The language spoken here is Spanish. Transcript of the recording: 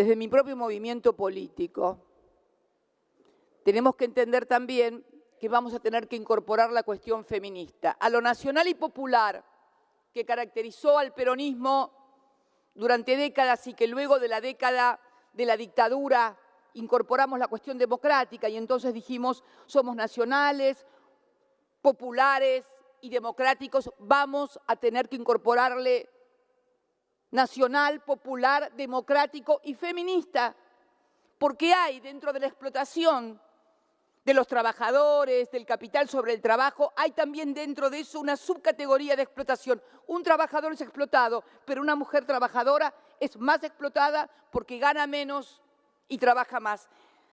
desde mi propio movimiento político, tenemos que entender también que vamos a tener que incorporar la cuestión feminista. A lo nacional y popular que caracterizó al peronismo durante décadas y que luego de la década de la dictadura incorporamos la cuestión democrática y entonces dijimos somos nacionales, populares y democráticos, vamos a tener que incorporarle nacional, popular, democrático y feminista, porque hay dentro de la explotación de los trabajadores, del capital sobre el trabajo, hay también dentro de eso una subcategoría de explotación. Un trabajador es explotado, pero una mujer trabajadora es más explotada porque gana menos y trabaja más.